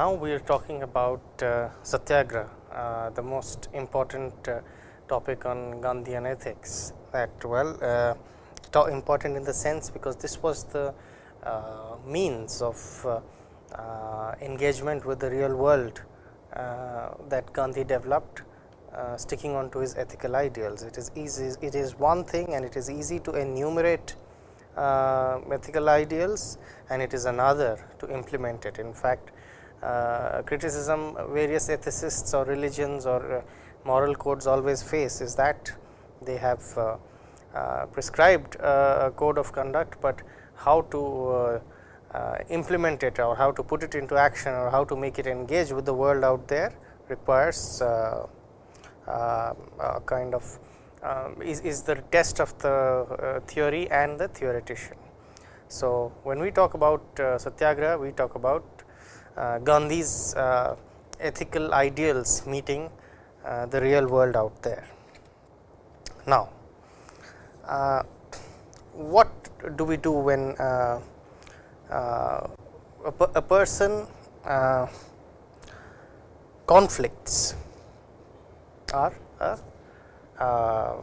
Now, we are talking about uh, Satyagraha, uh, the most important uh, topic on Gandhian ethics that well uh, important in the sense because this was the uh, means of uh, engagement with the real world that Gandhi developed sticking on to his ethical ideals. It is easy, it is one thing and it is easy to enumerate ethical ideals and it is another to implement it. In fact, criticism various ethicists or religions or uh, moral codes always face is that they have uh, uh, prescribed a code of conduct, but how to implement it or how to put it into action or how to make it engage with the world out there requires uh, kind of um, is, is the test of the uh, theory and the theoretician. So, when we talk about uh, Satyagraha, we talk about Gandhi's ethical ideals meeting the real world out there. Now, what do we do when uh, uh, a, a, person uh, conflicts are a, uh,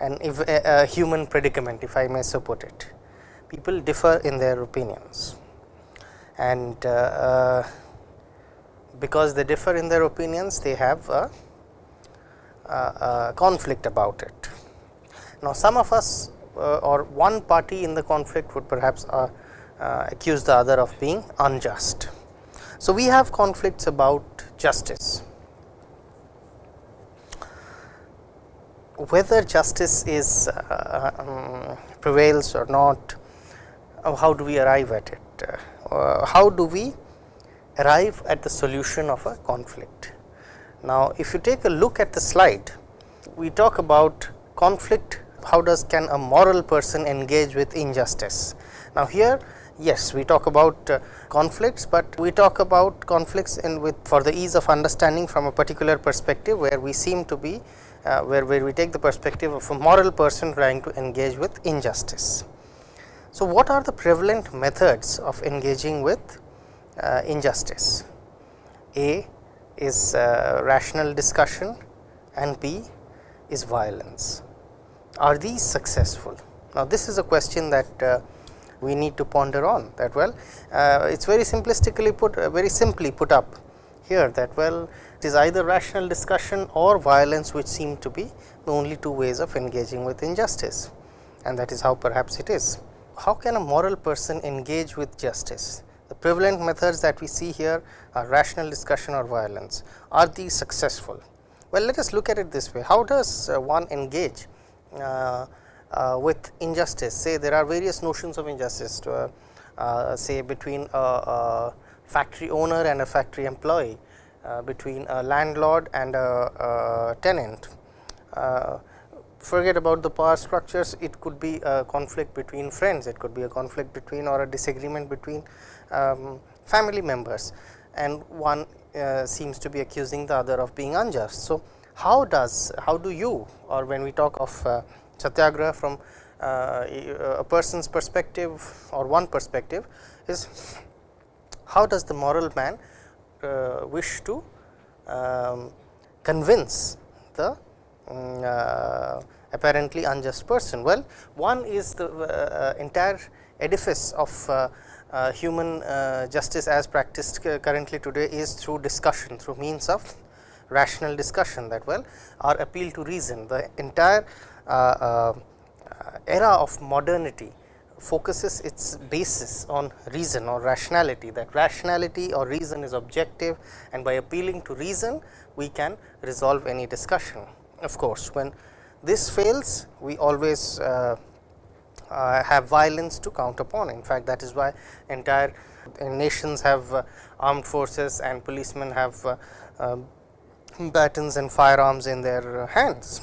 an if a, a, human predicament if I may so put it. People differ in their opinions and uh, uh, because they differ in their opinions they have a, a conflict about it. Now, some of us uh, or one party in the conflict would perhaps accuse the other of being unjust. So, we have conflicts about justice whether justice is uh, um, prevails or not, how do we arrive at it? Uh, how do we arrive at the solution of a conflict? Now, if you take a look at the slide, we talk about conflict, how does can a moral person engage with injustice? Now, here yes we talk about uh, conflicts, but we talk about conflicts in with for the ease of understanding from a particular perspective where we seem to be uh, where, where we take the perspective of a moral person trying to engage with injustice. So, what are the prevalent methods of engaging with uh, injustice? A is uh, rational discussion and B is violence. Are these successful? Now, this is a question that uh, we need to ponder on that well. Uh, it is very simplistically put uh, very simply put up here that well it is either rational discussion or violence which seem to be the only two ways of engaging with injustice and that is how perhaps it is. How can a moral person engage with justice? The prevalent methods that we see here are rational discussion or violence. Are these successful? Well, let us look at it this way. How does uh, one engage uh, uh, with injustice? Say there are various notions of injustice to, uh, uh, say between a, a factory owner and a factory employee uh, between a landlord and a, a tenant. Forget about the power structures, it could be a conflict between friends, it could be a conflict between or a disagreement between um, family members and one uh, seems to be accusing the other of being unjust. So, how does how do you or when we talk of uh, satyagraha from uh, a person's perspective or one perspective is how does the moral man uh, wish to um, convince the um, uh, apparently unjust person? Well, one is the uh, entire edifice of uh, uh, human uh, justice as practiced currently today is through discussion through means of rational discussion that well or appeal to reason the entire era of modernity focuses its basis on reason or rationality that rationality or reason is objective and by appealing to reason we can resolve any discussion. Of course, when this fails we always uh, uh, have violence to count upon in fact that is why entire nations have uh, armed forces and policemen have uh, um, batons and firearms in their hands.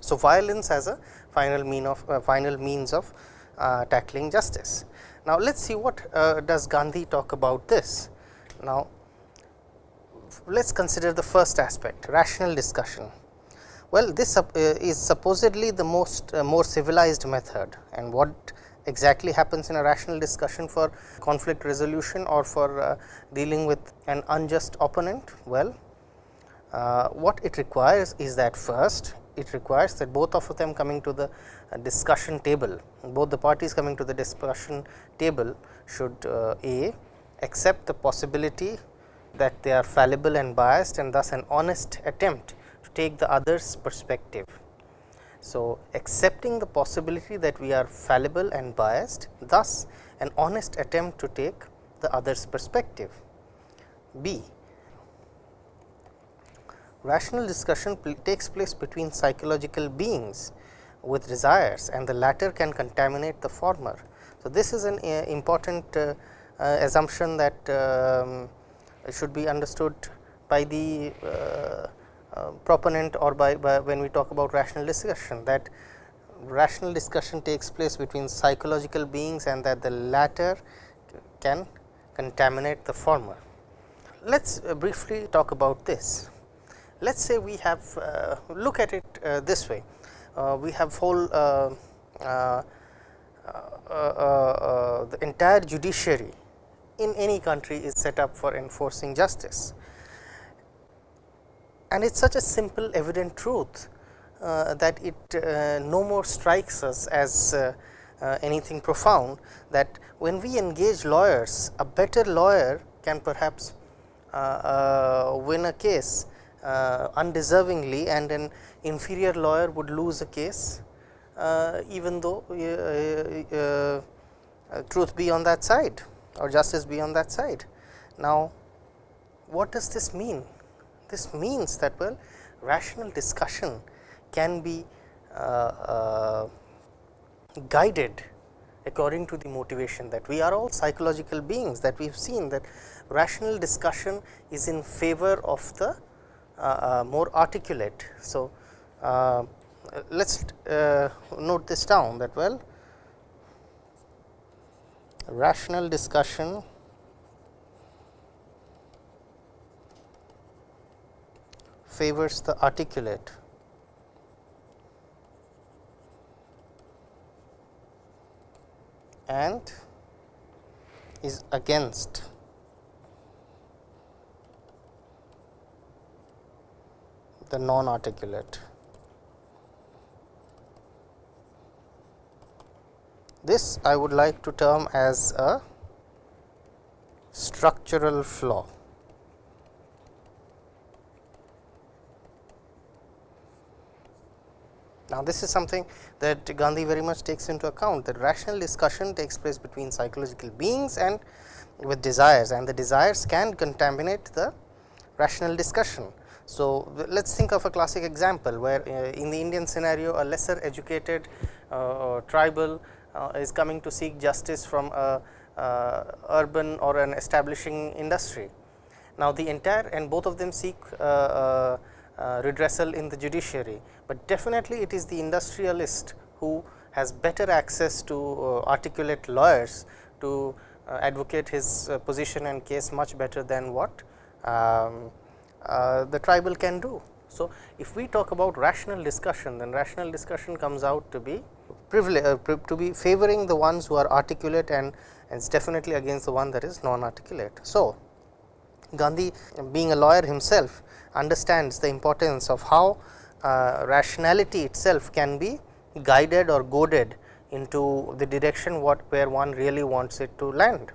So, violence as a final mean of uh, final means of uh, tackling justice. Now, let us see what does Gandhi talk about this. Now, let us consider the first aspect rational discussion. Well, this uh, is supposedly the most uh, more civilized method and what exactly happens in a rational discussion for conflict resolution or for uh, dealing with an unjust opponent? Well, uh, what it requires is that first it requires that both of them coming to the uh, discussion table, both the parties coming to the discussion table should uh, A accept the possibility that they are fallible and biased and thus an honest attempt take the other's perspective. So, accepting the possibility that we are fallible and biased thus an honest attempt to take the other's perspective. B rational discussion takes place between psychological beings with desires and the latter can contaminate the former. So, this is an uh, important uh, uh, assumption that um, should be understood by the uh, proponent or by, by, when we talk about rational discussion that rational discussion takes place between psychological beings and that the latter can contaminate the former. Let us uh, briefly talk about this. Let us say we have uh, look at it uh, this way, uh, we have whole uh, the entire judiciary in any country is set up for enforcing justice. And it is such a simple evident truth uh, that it uh, no more strikes us as uh, anything profound that when we engage lawyers, a better lawyer can perhaps win a case uh, undeservingly and an inferior lawyer would lose a case uh, even though uh, truth be on that side or justice be on that side. Now, what does this mean? This means that well rational discussion can be guided according to the motivation that we are all psychological beings that we have seen that rational discussion is in favor of the uh, uh, more articulate. So, uh, let us note this down that well rational discussion favors the articulate and is against the non articulate. This I would like to term as a structural flaw. Now, this is something that Gandhi very much takes into account that rational discussion takes place between psychological beings and with desires and the desires can contaminate the rational discussion. So, let us think of a classic example where uh, in the Indian scenario a lesser educated uh, tribal uh, is coming to seek justice from a uh, urban or an establishing industry. Now, the entire and both of them seek uh, uh, redressal in the judiciary, but definitely it is the industrialist who has better access to articulate lawyers to advocate his position and case much better than what um, uh, the tribal can do. So, if we talk about rational discussion then rational discussion comes out to be uh, to be favoring the ones who are articulate and it is definitely against the one that is non articulate. So, Gandhi being a lawyer himself understands the importance of how uh, rationality itself can be guided or goaded into the direction what where one really wants it to land.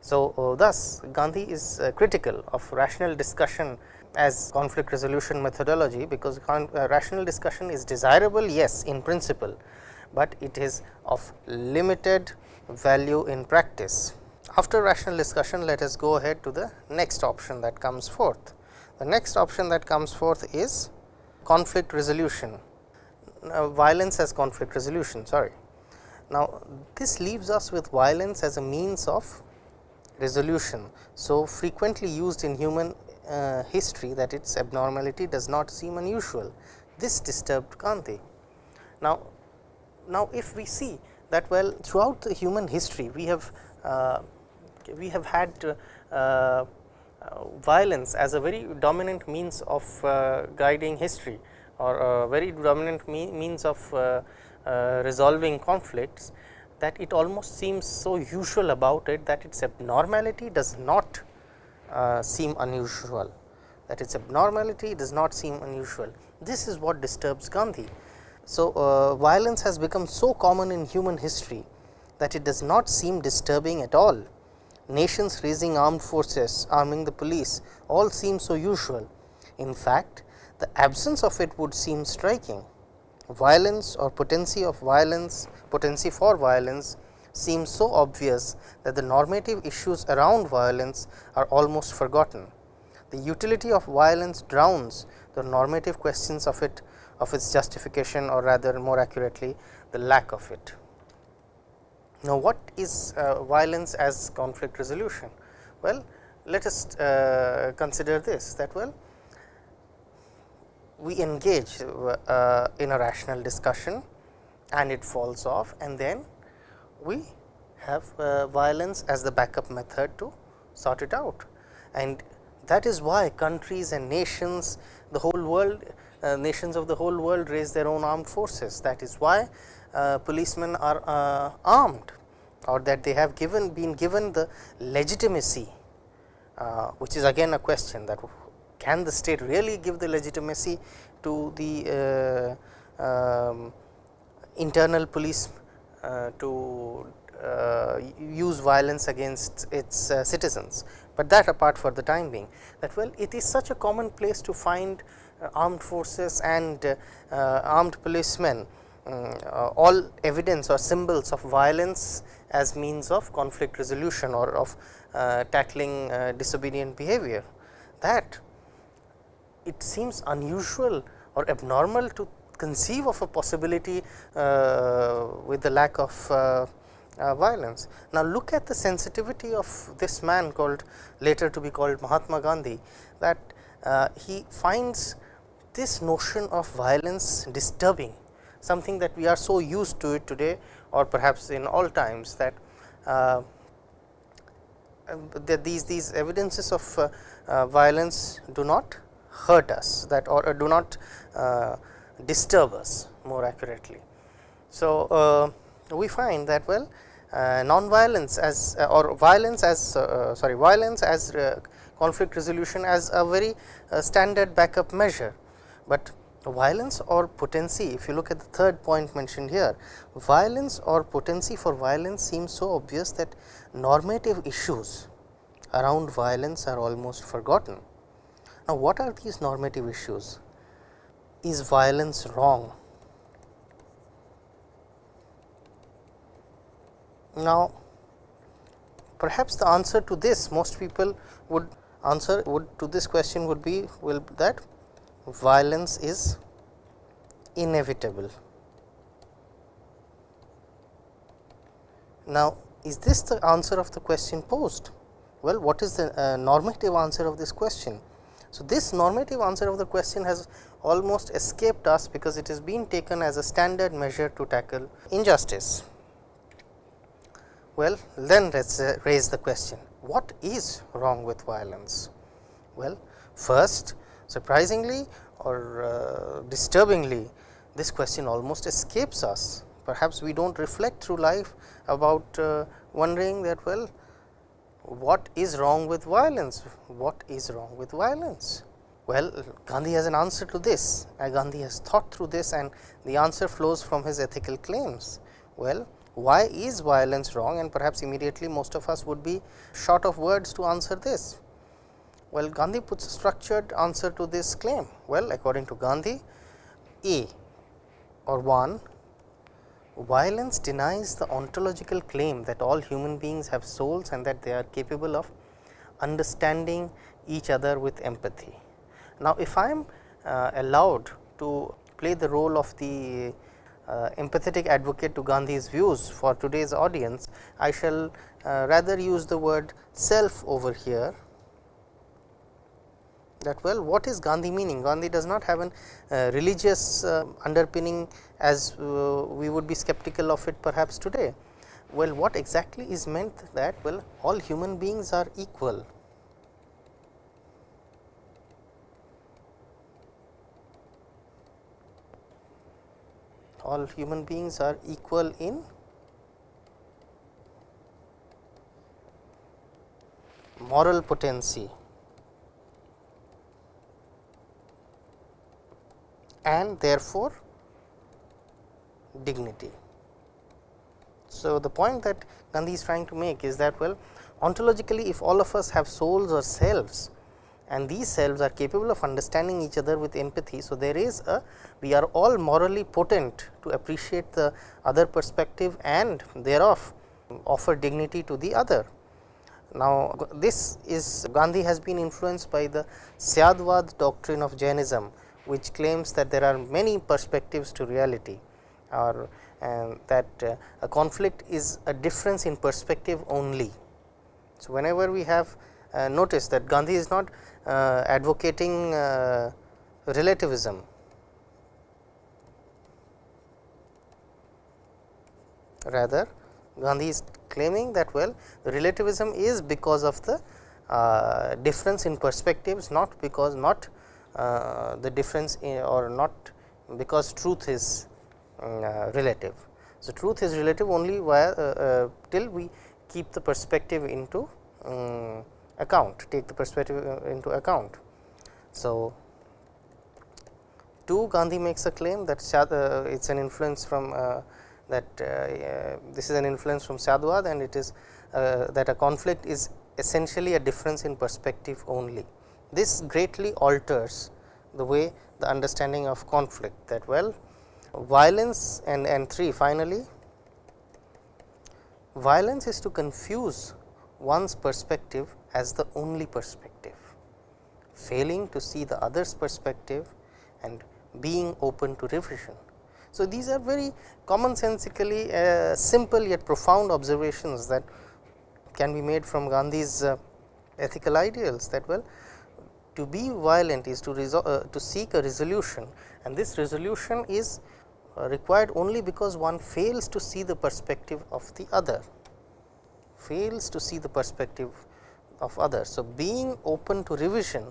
So, uh, thus Gandhi is uh, critical of rational discussion as conflict resolution methodology, because uh, rational discussion is desirable yes in principle, but it is of limited value in practice. After rational discussion let us go ahead to the next option that comes forth. The next option that comes forth is conflict resolution, uh, violence as conflict resolution sorry. Now, this leaves us with violence as a means of resolution. So, frequently used in human uh, history that its abnormality does not seem unusual. This disturbed Gandhi. Now, now if we see that well throughout the human history we have uh, we have had uh violence as a very dominant means of uh, guiding history or a very dominant me means of uh, resolving conflicts that it almost seems so usual about it that its abnormality does not uh, seem unusual that its abnormality does not seem unusual. This is what disturbs Gandhi. So, uh, violence has become so common in human history that it does not seem disturbing at all. Nations raising armed forces, arming the police all seem so usual. In fact, the absence of it would seem striking. Violence or potency of violence, potency for violence seems so obvious that the normative issues around violence are almost forgotten. The utility of violence drowns the normative questions of it of its justification or rather more accurately the lack of it. Now, what is uh, violence as conflict resolution? Well, let us uh, consider this that well we engage uh, in a rational discussion and it falls off and then we have uh, violence as the backup method to sort it out. And that is why countries and nations the whole world uh, nations of the whole world raise their own armed forces. That is why uh, policemen are uh, armed or that they have given been given the legitimacy uh, which is again a question that can the state really give the legitimacy to the uh, um, internal police uh, to uh, use violence against its uh, citizens, but that apart for the time being that well it is such a common place to find uh, armed forces and uh, armed policemen um, all evidence or symbols of violence as means of conflict resolution or of tackling disobedient behavior that it seems unusual or abnormal to conceive of a possibility uh, with the lack of uh, uh, violence. Now, look at the sensitivity of this man called later to be called Mahatma Gandhi that uh, he finds this notion of violence disturbing something that we are so used to it today or perhaps in all times that uh, that these these evidences of uh, uh, violence do not hurt us that or, do not uh, disturb us more accurately. So, we find that well uh, non-violence as uh, or violence as uh, sorry violence as conflict resolution as a very standard backup measure, but violence or potency if you look at the third point mentioned here violence or potency for violence seems so obvious that normative issues around violence are almost forgotten. Now, what are these normative issues? Is violence wrong? Now, perhaps the answer to this most people would answer would to this question would be will that violence is inevitable. Now, is this the answer of the question posed? Well, what is the uh, normative answer of this question? So, this normative answer of the question has almost escaped us because it is being taken as a standard measure to tackle injustice. Well, then let us uh, raise the question what is wrong with violence? Well, first surprisingly or uh, disturbingly this question almost escapes us. Perhaps we do not reflect through life about uh, wondering that well what is wrong with violence? What is wrong with violence? Well, Gandhi has an answer to this, Gandhi has thought through this and the answer flows from his ethical claims. Well, why is violence wrong and perhaps immediately most of us would be short of words to answer this. Well, Gandhi puts a structured answer to this claim. Well, according to Gandhi, A or 1 violence denies the ontological claim that all human beings have souls and that they are capable of understanding each other with empathy. Now, if I am uh, allowed to play the role of the uh, empathetic advocate to Gandhi's views for today's audience, I shall uh, rather use the word self over here that well what is Gandhi meaning? Gandhi does not have a uh, religious uh, underpinning as uh, we would be skeptical of it perhaps today. Well what exactly is meant that well all human beings are equal. all human beings are equal in moral potency and therefore, dignity. So, the point that Gandhi is trying to make is that well ontologically if all of us have souls or selves and these selves are capable of understanding each other with empathy. So, there is a we are all morally potent to appreciate the other perspective and thereof offer dignity to the other. Now, this is Gandhi has been influenced by the Syadvad doctrine of Jainism, which claims that there are many perspectives to reality or uh, that uh, a conflict is a difference in perspective only. So, whenever we have uh, noticed that Gandhi is not uh, advocating uh, relativism, rather Gandhi is claiming that well relativism is because of the uh, difference in perspectives not because not the difference or not because truth is uh, relative. So, truth is relative only while uh, uh, till we keep the perspective into um, account take the perspective uh, into account. So, 2 Gandhi makes a claim that it is an influence from that uh, this is an influence from Syadvad and it is uh, that a conflict is essentially a difference in perspective only. This greatly alters the way the understanding of conflict that well violence and, and 3 finally violence is to confuse one's perspective as the only perspective, failing to see the other's perspective and being open to revision. So, these are very commonsensically uh, simple yet profound observations that can be made from Gandhi's uh, ethical ideals that well to be violent is to uh, to seek a resolution and this resolution is uh, required only because one fails to see the perspective of the other fails to see the perspective of others. So, being open to revision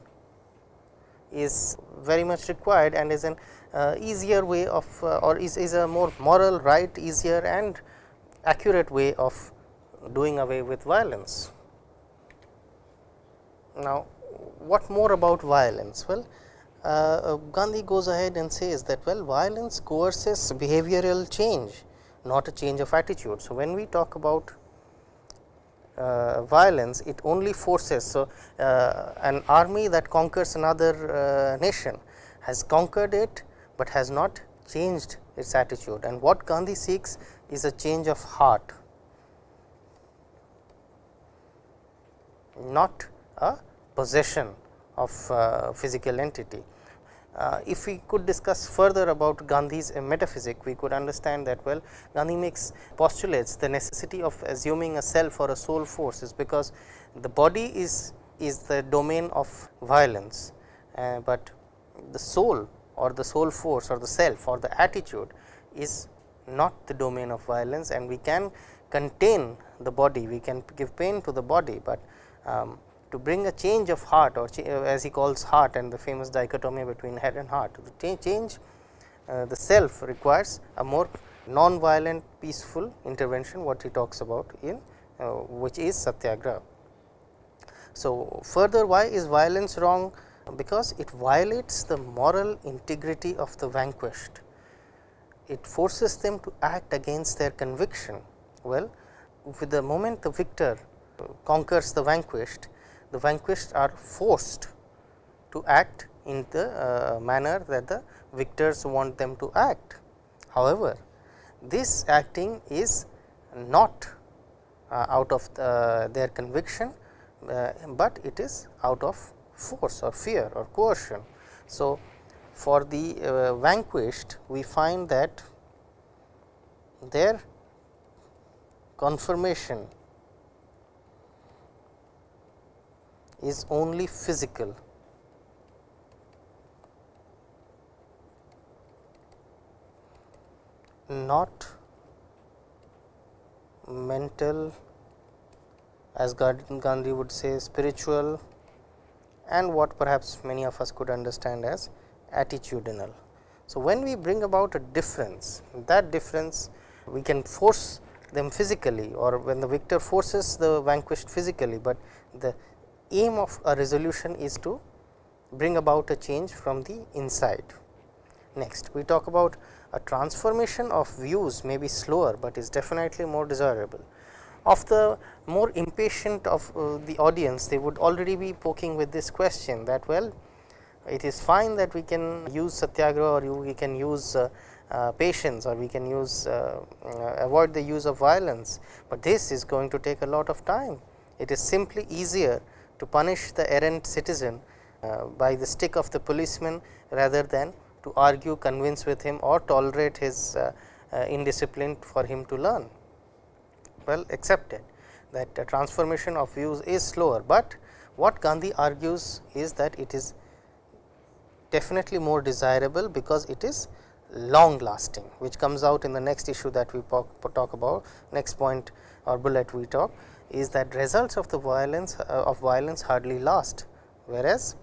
is very much required and is an uh, easier way of uh, or is, is a more moral right easier and accurate way of doing away with violence. Now, what more about violence? Well, uh, uh Gandhi goes ahead and says that well violence coerces behavioral change not a change of attitude. So, when we talk about uh, violence it only forces. So, uh, an army that conquers another uh, nation has conquered it, but has not changed its attitude and what Gandhi seeks is a change of heart, not a possession of uh, physical entity. Uh, if we could discuss further about Gandhi's uh, metaphysic, we could understand that well Gandhi makes postulates the necessity of assuming a self or a soul force is because the body is is the domain of violence, uh, but the soul or the soul force or the self or the attitude is not the domain of violence and we can contain the body, we can give pain to the body, but um, to bring a change of heart or as he calls heart and the famous dichotomy between head and heart. The change uh, the self requires a more non-violent peaceful intervention what he talks about in uh, which is satyagraha. So, further why is violence wrong? Because it violates the moral integrity of the vanquished. It forces them to act against their conviction. Well, with the moment the victor conquers the vanquished, the vanquished are forced to act in the uh, manner that the victors want them to act. However, this acting is not uh, out of the, their conviction, uh, but it is out of force or fear or coercion. So, for the uh, vanquished we find that their confirmation is only physical. not mental as Gandhi would say spiritual and what perhaps many of us could understand as attitudinal. So, when we bring about a difference that difference we can force them physically or when the victor forces the vanquished physically, but the aim of a resolution is to bring about a change from the inside. Next, we talk about a transformation of views may be slower, but is definitely more desirable. Of the more impatient of uh, the audience, they would already be poking with this question that well, it is fine that we can use satyagraha or you, we can use uh, uh, patience or we can use uh, uh, avoid the use of violence, but this is going to take a lot of time. It is simply easier to punish the errant citizen uh, by the stick of the policeman rather than to argue, convince with him or tolerate his uh, uh, indiscipline for him to learn. Well accepted that transformation of views is slower, but what Gandhi argues is that it is definitely more desirable because it is long lasting which comes out in the next issue that we talk about next point or bullet we talk is that results of the violence uh, of violence hardly last whereas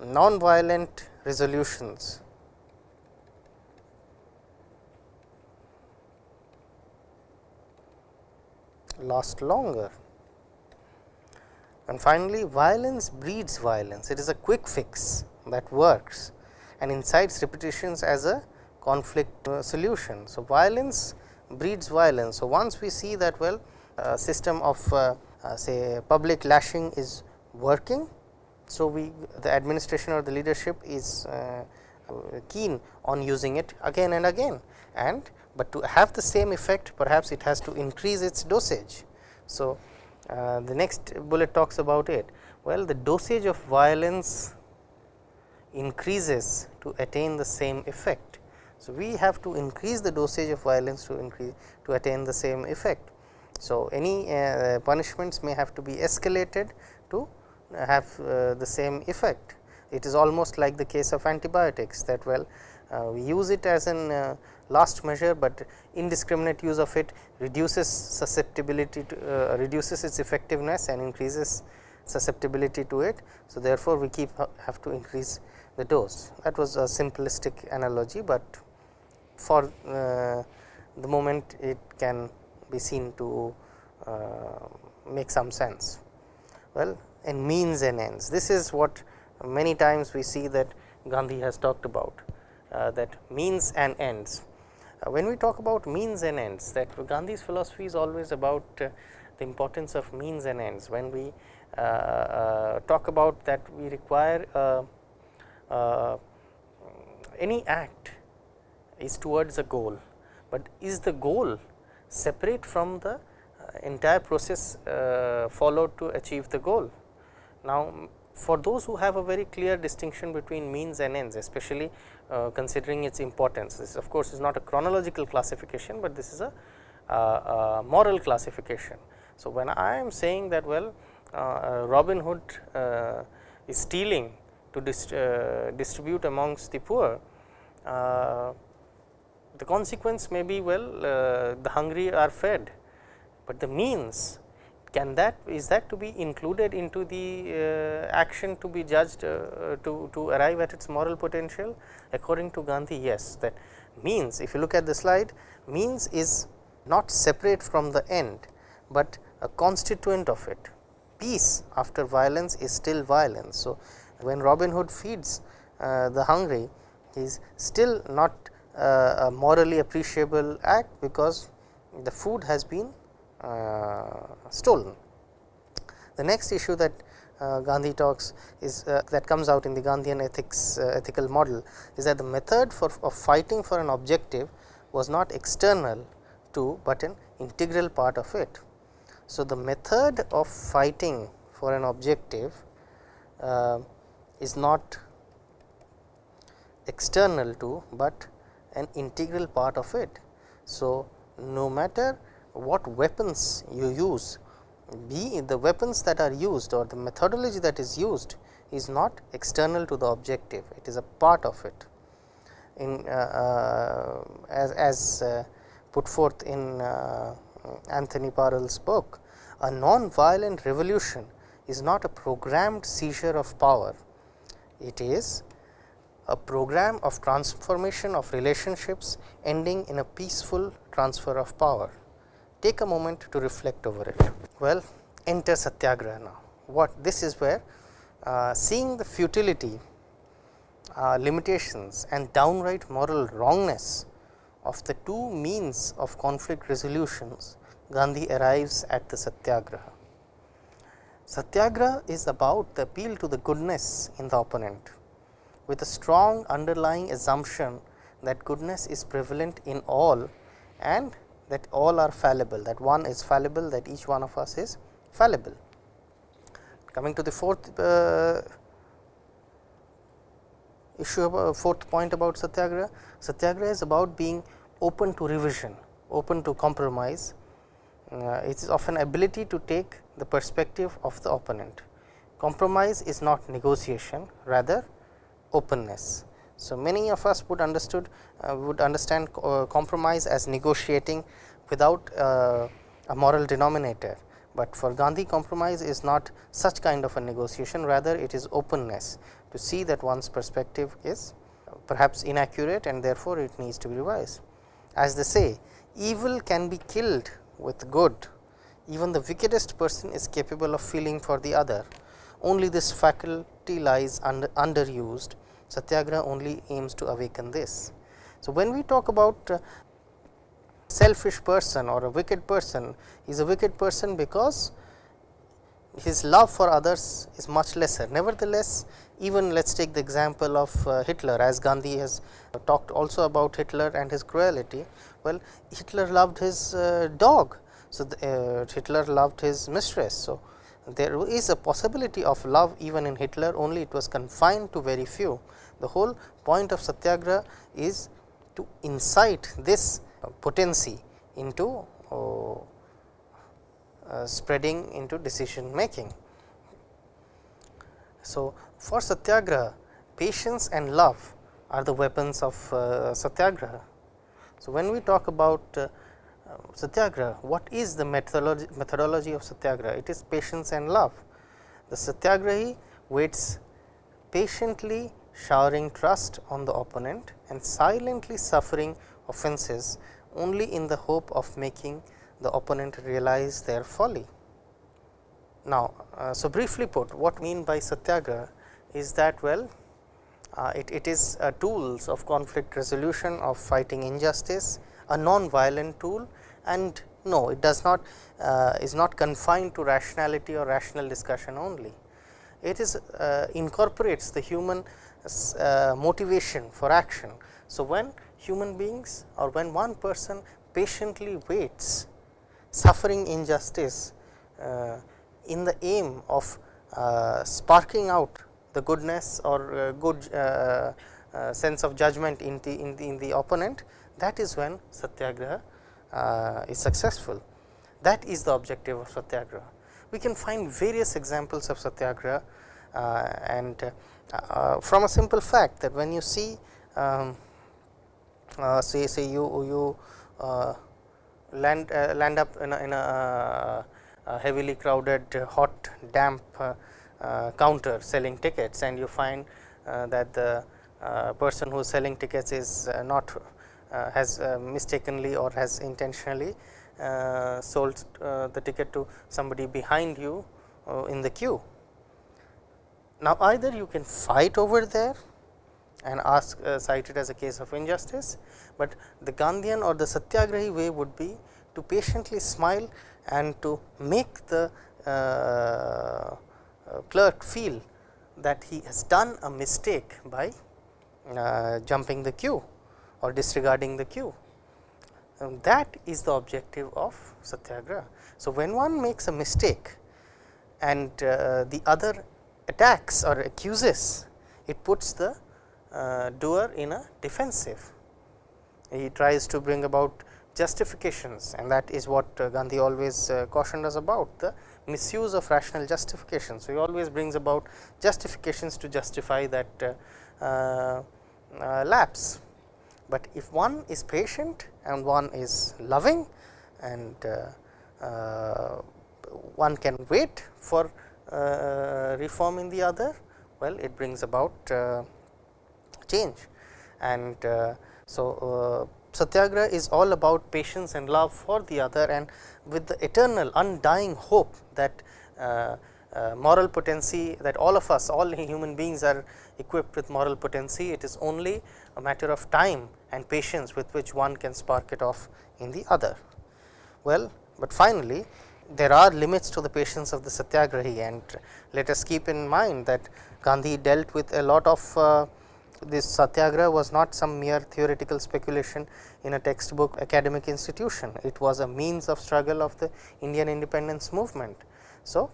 non-violent resolutions last longer. And finally, violence breeds violence, it is a quick fix that works and incites repetitions as a conflict uh, solution. So, violence breeds violence. So, once we see that well system of uh, uh, say public lashing is working. So, we the administration or the leadership is uh, keen on using it again and again and but to have the same effect perhaps it has to increase its dosage. So, uh, the next bullet talks about it well the dosage of violence increases to attain the same effect. So, we have to increase the dosage of violence to increase to attain the same effect. So, any uh, punishments may have to be escalated to have uh, the same effect. It is almost like the case of antibiotics that well uh, we use it as an uh, last measure, but indiscriminate use of it reduces susceptibility to uh, reduces its effectiveness and increases susceptibility to it. So, therefore, we keep have to increase the dose that was a simplistic analogy, but for uh, the moment it can be seen to uh, make some sense. Well and means and ends this is what many times we see that Gandhi has talked about uh, that means and ends. Uh, when we talk about means and ends that Gandhi's philosophy is always about uh, the importance of means and ends when we uh, talk about that we require uh, any act is towards a goal, but is the goal separate from the uh, entire process uh, followed to achieve the goal. Now, for those who have a very clear distinction between means and ends especially uh, considering its importance. This of course, is not a chronological classification, but this is a, a moral classification. So, when I am saying that well uh, Robin Hood uh, is stealing to dist uh, distribute amongst the poor, uh, the consequence may be well uh, the hungry are fed, but the means can that is that to be included into the uh, action to be judged uh, to, to arrive at its moral potential? According to Gandhi yes that means if you look at the slide means is not separate from the end, but a constituent of it. Peace after violence is still violence. So, when Robin Hood feeds uh, the hungry is still not a morally appreciable act because the food has been uh, stolen. The next issue that uh, Gandhi talks is uh, that comes out in the Gandhian ethics uh, ethical model is that the method for of fighting for an objective was not external to, but an integral part of it. So, the method of fighting for an objective uh, is not external to, but an integral part of it. So, no matter what weapons you use be the weapons that are used or the methodology that is used is not external to the objective, it is a part of it. In uh, uh, as, as uh, put forth in uh, Anthony Parel's book, a non-violent revolution is not a programmed seizure of power, it is a program of transformation of relationships ending in a peaceful transfer of power. Take a moment to reflect over it. Well, enter Satyagraha now. what this is where uh, seeing the futility, uh, limitations and downright moral wrongness of the two means of conflict resolutions, Gandhi arrives at the satyagraha. Satyagraha is about the appeal to the goodness in the opponent with a strong underlying assumption that goodness is prevalent in all and that all are fallible, that one is fallible, that each one of us is fallible. Coming to the fourth uh, issue about fourth point about satyagraha, satyagraha is about being open to revision, open to compromise. Uh, it is of an ability to take the perspective of the opponent. Compromise is not negotiation, rather openness. So, many of us would understood uh, would understand uh, compromise as negotiating without uh, a moral denominator, but for Gandhi compromise is not such kind of a negotiation. Rather it is openness. To see that one's perspective is perhaps inaccurate and therefore, it needs to be revised. As they say evil can be killed with good. Even the wickedest person is capable of feeling for the other only this faculty lies under, underused Satyagraha only aims to awaken this. So, when we talk about uh, selfish person or a wicked person, he is a wicked person because his love for others is much lesser. Nevertheless, even let us take the example of uh, Hitler as Gandhi has talked also about Hitler and his cruelty. Well, Hitler loved his uh, dog. So, the, uh, Hitler loved his mistress. So, there is a possibility of love even in Hitler only it was confined to very few. The whole point of satyagraha is to incite this potency into uh, uh, spreading into decision making. So, for satyagraha patience and love are the weapons of uh, satyagraha. So, when we talk about uh, satyagraha, what is the methodology, methodology of satyagraha? It is patience and love. The satyagrahi waits patiently showering trust on the opponent and silently suffering offenses only in the hope of making the opponent realize their folly. Now, uh, so briefly put what mean by satyagraha is that well uh, it, it is uh, tools of conflict resolution of fighting injustice a non-violent tool and no it does not uh, is not confined to rationality or rational discussion only. It is uh, incorporates the human uh, motivation for action. So, when human beings or when one person patiently waits suffering injustice uh, in the aim of uh, sparking out the goodness or uh, good sense of judgment in the, in the, in the opponent that is when satyagraha is successful. That is the objective of satyagraha. We can find various examples of satyagraha and uh, from a simple fact that when you see um, uh, say say you you uh, land uh, land up in a, in a, heavily crowded hot damp uh, counter selling tickets and you find that the person who is selling tickets is not has mistakenly or has intentionally sold the ticket to somebody behind you in the queue. Now, either you can fight over there and ask uh, cite it as a case of injustice, but the Gandhian or the Satyagrahi way would be to patiently smile and to make the uh, uh, clerk feel that he has done a mistake by uh, jumping the queue or disregarding the queue. Um, that is the objective of Satyagraha. So, when one makes a mistake and uh, the other attacks or accuses, it puts the uh, doer in a defensive. He tries to bring about justifications and that is what uh, Gandhi always uh, cautioned us about the misuse of rational justifications. So, he always brings about justifications to justify that uh, uh, lapse, but if one is patient and one is loving and one can wait for uh, reform in the other? Well, it brings about uh, change and uh, so satyagraha is all about patience and love for the other and with the eternal undying hope that uh, uh, moral potency that all of us all human beings are equipped with moral potency it is only a matter of time and patience with which one can spark it off in the other. Well, but finally, there are limits to the patience of the satyagrahi and let us keep in mind that Gandhi dealt with a lot of uh, this satyagraha was not some mere theoretical speculation in a textbook academic institution. It was a means of struggle of the Indian independence movement. So,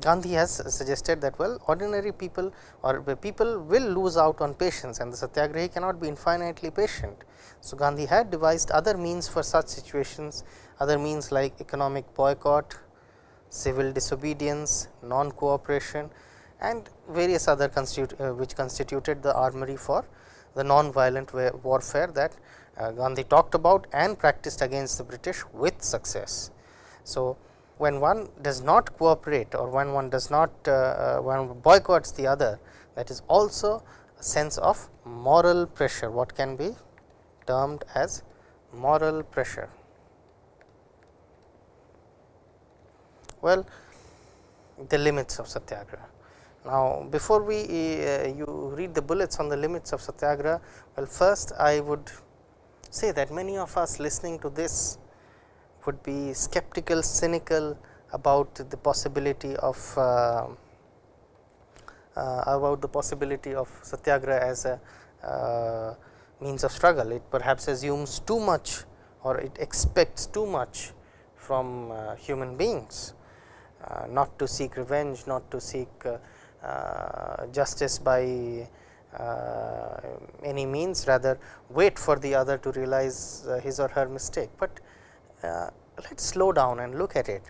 Gandhi has suggested that well ordinary people or people will lose out on patience and the satyagrahi cannot be infinitely patient. So, Gandhi had devised other means for such situations other means like economic boycott, civil disobedience, non cooperation and various other uh, which constituted the armory for the non-violent warfare that uh, Gandhi talked about and practiced against the British with success. So, when one does not cooperate or when one does not uh, uh one boycotts the other that is also a sense of moral pressure what can be termed as moral pressure. Well, the limits of satyagraha. Now, before we uh, you read the bullets on the limits of satyagraha, well first I would say that many of us listening to this would be skeptical, cynical about the possibility of uh, uh, about the possibility of satyagraha as a uh, means of struggle. It perhaps assumes too much or it expects too much from uh, human beings, uh, not to seek revenge, not to seek uh, justice by any means rather wait for the other to realize his or her mistake, but let us slow down and look at it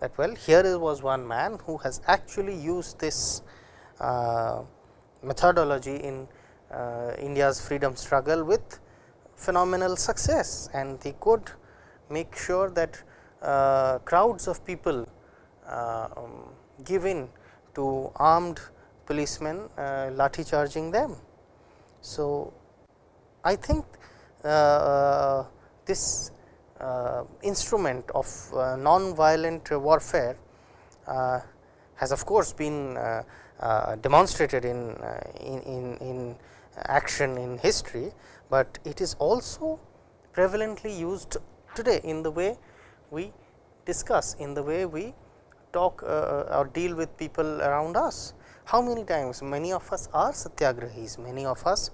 that well here was one man who has actually used this methodology in India's freedom struggle with phenomenal success and he could make sure that uh, crowds of people uh, um, give in to armed policemen uh, lathi charging them. So, I think uh, this uh, instrument of uh, non-violent warfare uh, has of course been uh, demonstrated in, in, in, in action in history, but it is also prevalently used today in the way we discuss in the way we talk uh, or deal with people around us. How many times many of us are satyagrahis, many of us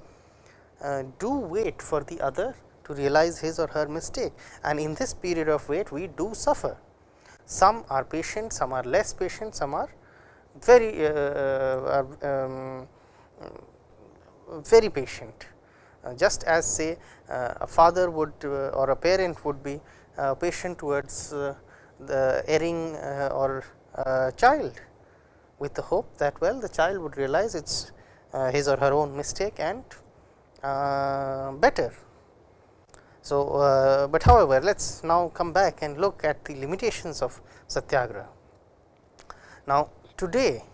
uh, do wait for the other to realize his or her mistake and in this period of wait we do suffer. Some are patient, some are less patient, some are very uh, uh um, very patient. Uh, just as say uh, a father would or a parent would be patient towards the erring uh, or uh, child with the hope that well the child would realize it is uh, his or her own mistake and better. So, uh, but however, let us now come back and look at the limitations of satyagraha. Now, today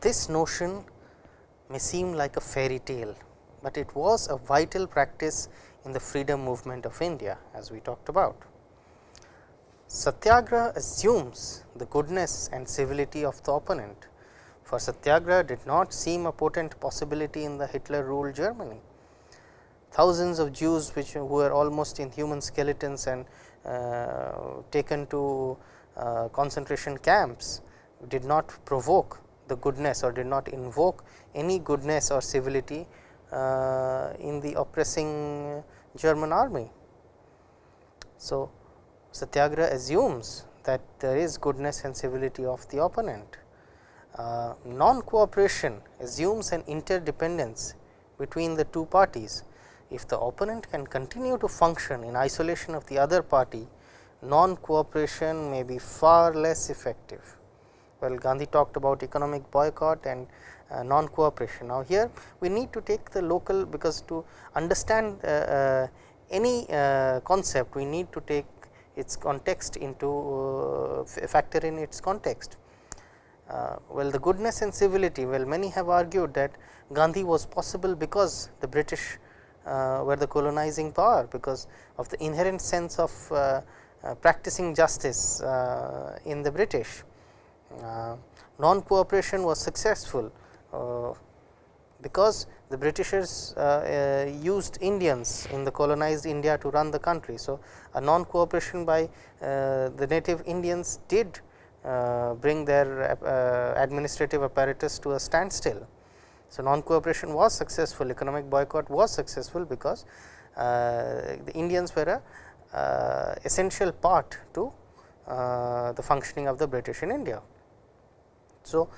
this notion may seem like a fairy tale, but it was a vital practice in the freedom movement of India as we talked about. Satyagraha assumes the goodness and civility of the opponent, for Satyagraha did not seem a potent possibility in the Hitler ruled Germany. Thousands of Jews which were almost in human skeletons and uh, taken to uh, concentration camps did not provoke the goodness or did not invoke any goodness or civility uh, in the oppressing German army. So, Satyagraha assumes that there is goodness and civility of the opponent. Uh, non-cooperation assumes an interdependence between the two parties. If the opponent can continue to function in isolation of the other party, non-cooperation may be far less effective. Well, Gandhi talked about economic boycott and uh, non-cooperation. Now, here we need to take the local because to understand uh, uh any uh, concept we need to take its context into uh, factor in its context. Uh, well the goodness and civility well many have argued that Gandhi was possible because the British were the colonizing power because of the inherent sense of uh, uh, practicing justice uh, in the British. non cooperation was successful uh, because the Britishers uh, uh, used Indians in the colonized India to run the country. So, a non cooperation by uh, the native Indians did bring their administrative apparatus to a standstill. So, non cooperation was successful economic boycott was successful because the Indians were a essential part to the functioning of the British in India. So,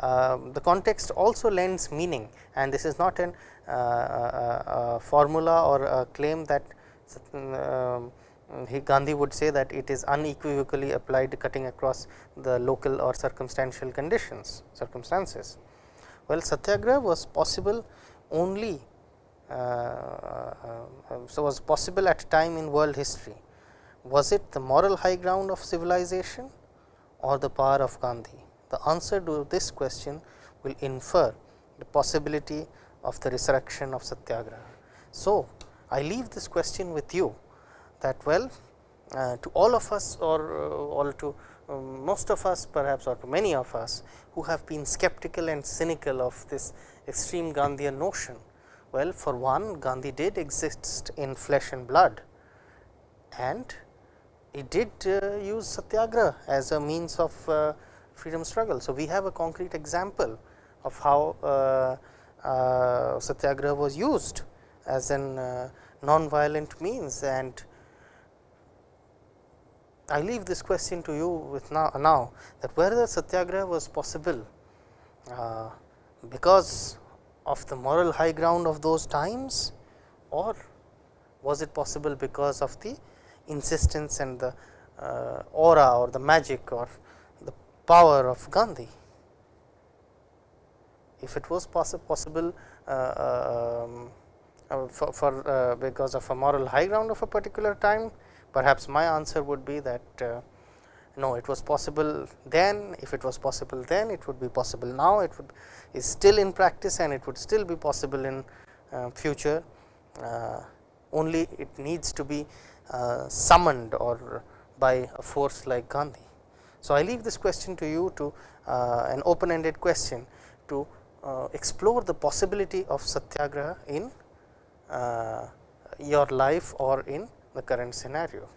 uh, the context also lends meaning and this is not an uh, uh, formula or a claim that um, he Gandhi would say that it is unequivocally applied cutting across the local or circumstantial conditions circumstances. Well, satyagraha was possible only uh, uh, so was possible at a time in world history. Was it the moral high ground of civilization or the power of Gandhi? The answer to this question will infer the possibility of the resurrection of satyagraha. So, I leave this question with you that well uh, to all of us or uh, all to um, most of us perhaps or many of us who have been skeptical and cynical of this extreme Gandhian notion. Well, for one Gandhi did exist in flesh and blood and he did uh, use satyagraha as a means of uh, freedom struggle. So, we have a concrete example of how uh, uh, satyagraha was used as an uh, non-violent means and I leave this question to you with now, now that whether satyagraha was possible uh, because of the moral high ground of those times or was it possible because of the insistence and the uh, aura or the magic or the power of Gandhi. If it was possi possible uh, um, uh, for, for uh, because of a moral high ground of a particular time, perhaps my answer would be that uh, no, it was possible then. If it was possible then, it would be possible now. It would is still in practice and it would still be possible in uh, future. Uh, only it needs to be summoned or by a force like Gandhi. So, I leave this question to you to uh, an open ended question to uh, explore the possibility of satyagraha in uh, your life or in the current scenario.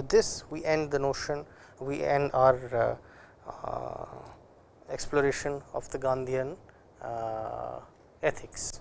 With this we end the notion we end our uh, uh, exploration of the Gandhian uh, ethics.